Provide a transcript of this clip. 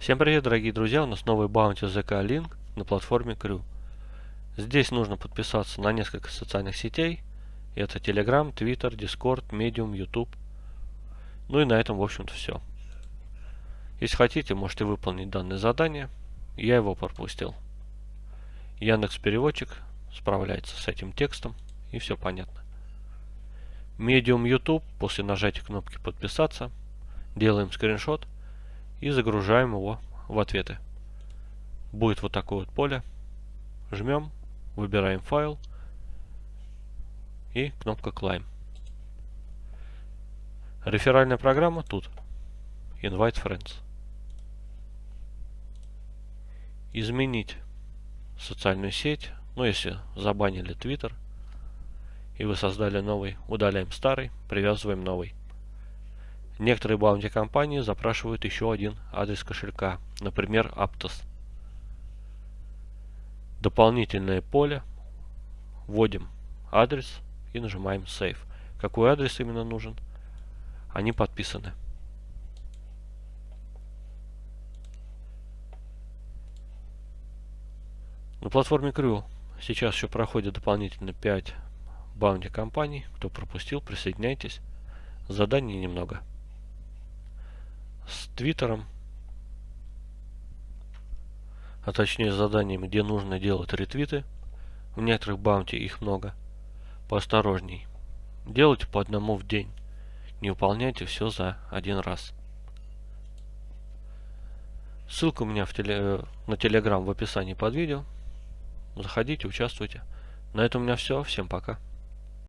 Всем привет, дорогие друзья! У нас новый баунти ZK Link на платформе Crew. Здесь нужно подписаться на несколько социальных сетей. Это Telegram, Twitter, Discord, Medium, YouTube. Ну и на этом, в общем-то, все. Если хотите, можете выполнить данное задание. Я его пропустил. Яндекс Переводчик справляется с этим текстом и все понятно. Medium YouTube, после нажатия кнопки подписаться, делаем скриншот – и загружаем его в ответы. Будет вот такое вот поле. Жмем, выбираем файл и кнопка Climb. Реферальная программа тут. Invite Friends. Изменить социальную сеть. Ну, если забанили Twitter и вы создали новый, удаляем старый, привязываем новый. Некоторые баунти компании запрашивают еще один адрес кошелька, например, Aptos. Дополнительное поле. Вводим адрес и нажимаем Save. Какой адрес именно нужен? Они подписаны. На платформе Crew сейчас еще проходит дополнительно 5 баунти компаний. Кто пропустил, присоединяйтесь. Заданий немного Твиттером, а точнее с заданиями, где нужно делать ретвиты. В некоторых баунти их много. Поосторожней. Делайте по одному в день. Не выполняйте все за один раз. Ссылка у меня в теле, э, на Телеграм в описании под видео. Заходите, участвуйте. На этом у меня все. Всем пока.